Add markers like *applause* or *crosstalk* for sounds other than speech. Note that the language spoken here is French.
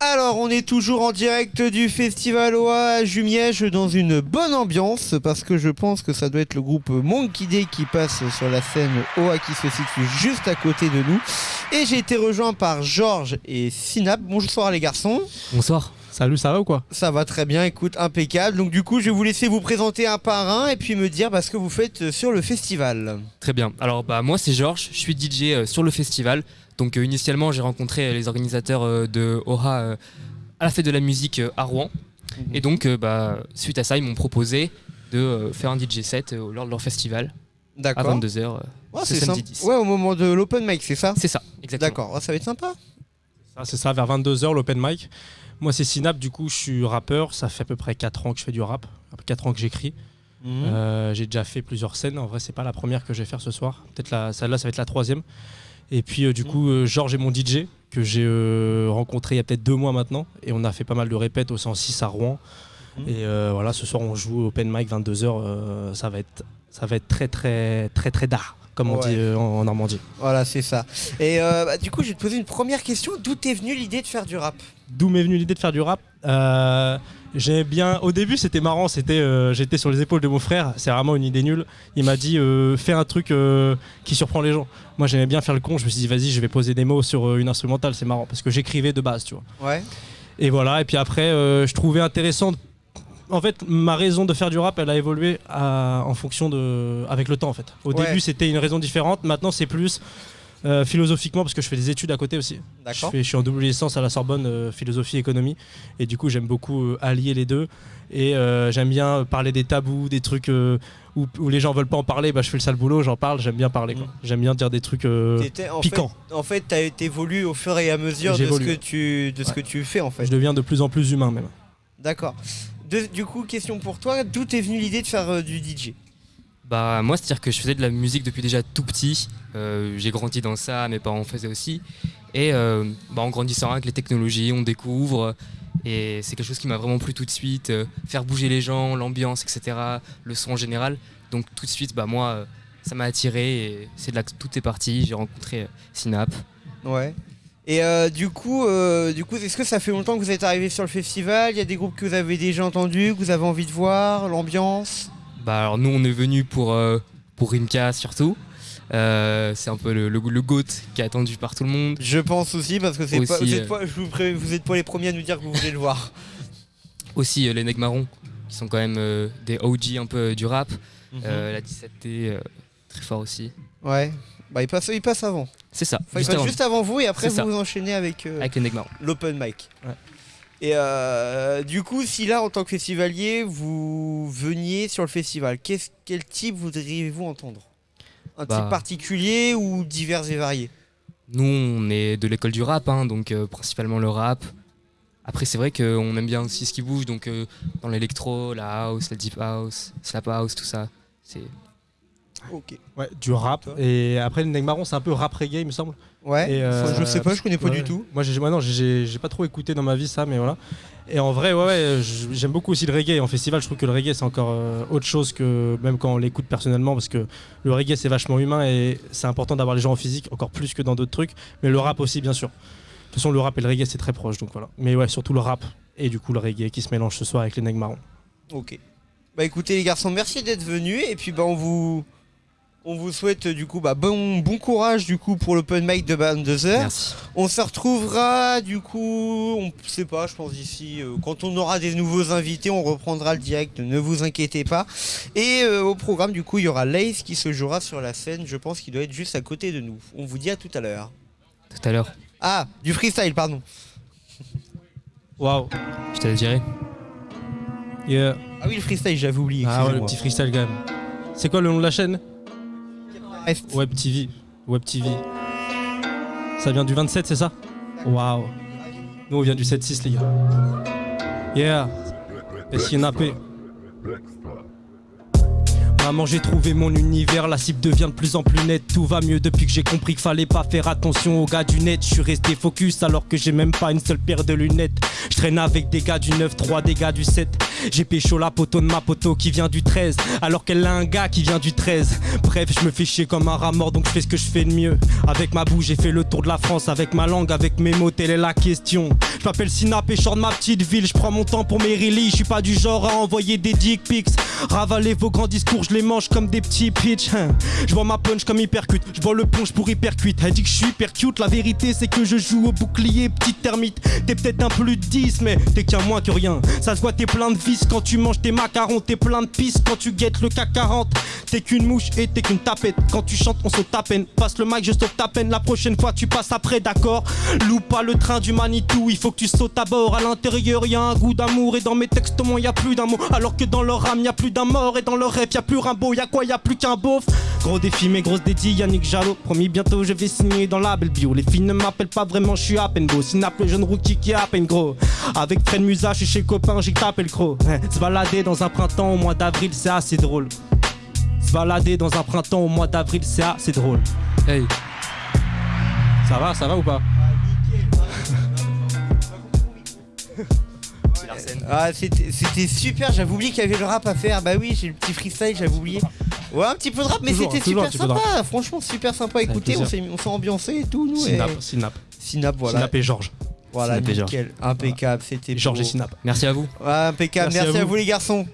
Alors, on est toujours en direct du Festival OA à Jumièges dans une bonne ambiance parce que je pense que ça doit être le groupe Monkey Day qui passe sur la scène OA qui se situe juste à côté de nous. Et j'ai été rejoint par Georges et Synap. Bonsoir les garçons. Bonsoir. Salut, ça va ou quoi? Ça va très bien, écoute, impeccable. Donc du coup, je vais vous laisser vous présenter un par un et puis me dire bah, ce que vous faites sur le festival. Très bien. Alors bah moi c'est Georges, je suis DJ euh, sur le festival. Donc euh, initialement j'ai rencontré les organisateurs euh, de Aura euh, à la fête de la musique euh, à Rouen. Mhm. Et donc euh, bah, suite à ça ils m'ont proposé de euh, faire un DJ set euh, lors de leur festival à D'accord. 22h euh, Ouais, ce c'est samedi sympa. 10. Ouais, au moment de l'open mic, c'est ça C'est ça, exactement. D'accord, ça va être sympa. Ça, C'est ça, vers 22h, l'open mic. Moi, c'est Synap, du coup, je suis rappeur. Ça fait à peu près 4 ans que je fais du rap, 4 ans que j'écris. Mhm. Euh, j'ai déjà fait plusieurs scènes. En vrai, c'est pas la première que je vais faire ce soir. Peut-être la, celle-là, ça va être la troisième. Et puis, euh, du coup, euh, Georges est mon DJ que j'ai euh, rencontré il y a peut-être deux mois maintenant. Et on a fait pas mal de répètes au 106 à Rouen. Mhm. Et euh, voilà, ce soir, on joue open mic 22h. euh, ça va être, ça va être très, très, très, très d'art, comme on Ouais. dit euh, en, en Normandie. Voilà, c'est ça. Et bah, du coup, je vais te poser une première question. D'où t'es venue l'idée de faire du rap? D'où m'est venue l'idée de faire du rap? J'aimais bien. Au début, c'était marrant. C'était, euh, j'étais sur les épaules de mon frère. C'est vraiment une idée nulle. Il m'a dit, euh, fais un truc euh, qui surprend les gens. Moi, j'aimais bien faire le con. Je me suis dit, vas-y, je vais poser des mots sur une instrumentale. C'est marrant parce que j'écrivais de base, tu vois. Ouais. Et voilà. Et puis après, je trouvais intéressant. En fait, ma raison de faire du rap, elle a évolué à- en fonction de, avec le temps, en fait. Au Ouais. début, c'était une raison différente. Maintenant, c'est plus euh, philosophiquement parce que je fais des études à côté aussi. Je, fais- je suis en double licence à la Sorbonne, euh, philosophie économie, et du coup j'aime beaucoup euh, allier les deux. Et euh, j'aime bien parler des tabous, des trucs où, où les gens veulent pas en parler. Bah, je fais le sale boulot, j'en parle. J'aime bien parler. quoi. Mm. J'aime bien dire des trucs. T'étais- en. Fait, en fait, t'as évolué au fur et à mesure de ce que tu de ce que tu fais en fait. je deviens de plus en plus humain même. D'accord. Du coup, question pour toi. D'où t'es venue l'idée de faire du DJ Bah moi c'est-à-dire que je faisais de la musique depuis déjà tout petit. Euh, j'ai grandi dans ça, mes parents en faisaient aussi. Et euh, bah, en grandissant avec les technologies, on découvre. Et c'est quelque chose qui m'a vraiment plu tout de suite. euh, faire bouger les gens, l'ambiance, etc. Le son en général. Donc tout de suite, bah moi, euh, ça m'a attiré. Et c'est de là que tout est parti. J'ai rencontré Synap. Ouais. Et du coup, du coup, est-ce que ça fait longtemps que vous êtes arrivé sur le festival? Il y a des groupes que vous avez déjà entendus, que vous avez envie de voir, l'ambiance? Bah alors nous on est venu pour, euh, pour Rimka surtout. Euh, c'est un peu le, le, le GOAT qui est attendu par tout le monde. Je pense aussi parce que c'est pas, Aussi, vous, êtes pas, je vous, pré- vous êtes pas les premiers à nous dire que vous voulez le voir. Aussi euh, les Marrons qui sont quand même des OG un peu du rap. Mhm. La 17T euh, très fort aussi. Ouais. Bah, il passe, il passe avant. C'est ça. Enfin, il juste passe avant, juste avant vous et après vous vous enchaînez avec avec l'open mic. Ouais. Et euh, du coup, si là, en tant que festivalier, vous veniez sur le festival, quel type voudriez-vous entendre? Un Bah. type particulier ou divers et variés? Nous on est de l'école du rap, hein, donc euh, principalement le rap. Après c'est vrai qu'on aime bien aussi ce qui bouge, donc euh, dans l'électro, la house, la deep house, slap house, tout ça. C'est Ok. Ouais, du rap. Toi Et après, le Marron, c'est un peu rap reggae, il me semble. Ouais. Et, euh, je sais pas, je connais pas Ouais. du tout. Moi, j'ai, moi, non, j'ai, pas trop écouté dans ma vie ça, mais voilà. Et en vrai, ouais, ouais, j'aime beaucoup aussi le reggae. En festival, je trouve que le reggae, c'est encore euh, autre chose que même quand on l'écoute personnellement, parce que le reggae, c'est vachement humain et c'est important d'avoir les gens en physique, encore plus que dans d'autres trucs. Mais le rap aussi, bien sûr. De toute façon, le rap et le reggae, c'est très proche, donc voilà. Mais ouais, surtout le rap et du coup le reggae qui se mélange ce soir avec les nègres marrons. Ok. Bah écoutez les garçons, merci d'être venus et puis bah on vous on vous souhaite euh, du coup bah bon bon courage du coup pour l'open mic de 22h. merci. On se retrouvera du coup, on sait pas, je pense d'ici euh, quand on aura des nouveaux invités, on reprendra le direct, ne vous inquiétez pas. Et euh, au programme du coup, il y aura Lace qui se jouera sur la scène, je pense qu'il doit être juste à côté de nous. On vous dit à tout à l'heure. Tout à l'heure, Ah, du freestyle, pardon. Waouh. je te le dirai. Yeah. Ah oui, le freestyle, j'avais oublié. Ah ouais, le petit freestyle quand même. C'est quoi le nom de la chaîne? Web TV. Web TV. Ça vient du 27, c'est ça? Waouh. Nous, on vient du 7-6, les gars. Yeah. SINAP. Maman, j'ai trouvé mon univers, la cible devient de plus en plus nette. Tout va mieux depuis que j'ai compris qu'il fallait pas faire attention aux gars du net. Je suis resté focus alors que j'ai même pas une seule paire de lunettes. Traîne avec des gars du 9-3, des gars du 7. J'ai pécho la poteau de ma poteau qui vient du 13, alors qu'elle a un gars qui vient du 13. Bref, je me fais chier comme un rat mort, donc je fais ce que je fais de mieux. Avec ma bouche, j'ai fait le tour de la France, avec ma langue, avec mes mots, telle est la question. Je m'appelle je sors de ma petite ville, je prends mon temps pour mes releases, je suis pas du genre à envoyer des dick pics. Ravaler vos grands discours, je les mange comme des petits pitch. hein. Je vois ma punch comme hypercute, je vois le punch pour hypercute. Elle dit que je suis hyper cute, la vérité c'est que je joue au bouclier, petite termite. T'es peut-être un plus de 10, mais t'es qu'un moins que rien. Ça se voit, t'es plein de vis quand tu manges tes macarons, t'es plein de pisse quand tu guettes le CAC 40. T'es qu'une mouche et t'es qu'une tapette. Quand tu chantes, on saute à peine. Passe le mic, je saute à peine. La prochaine fois, tu passes après, d'accord? Loupe pas le train du Manitou, il faut que tu sautes à bord. À l'intérieur, y a un goût d'amour, et dans mes textes, moi, y a plus d'un mot. Alors que dans leur âme, y a plus d'un mort, et dans leur rêve, y a plus Rimbaud. Y a quoi Y a plus qu'un beauf? Gros défi, mais grosse dédie, Yannick Jalot. Promis, bientôt, je vais signer dans la belle bio. Les filles ne m'appellent pas vraiment, je suis à peine beau. Synap, le jeune rookie qui est à peine gros. Avec Fred Musa, je suis chez copain, j'ai tapé le croc. Hein, Se balader dans un printemps au mois d'avril, c'est assez drôle. Se balader dans un printemps au mois d'avril, c'est assez drôle. Hey. Ça va, ça va ou pas? *laughs* Ah, c'était super, j'avais oublié qu'il y avait le rap à faire. Bah oui, j'ai le petit freestyle, j'avais oublié. Ouais, un petit peu de rap, mais c'était super sympa. Franchement, super sympa à écouter. On s'est on s'est ambiancé et tout, nous. Synap. Synap. Synap, voilà. Synap et Georges. Voilà, nickel. Impeccable, c'était Georges beau. et Synap. Merci à vous. Ouais, impeccable. Merci à Merci à vous. vous les garçons.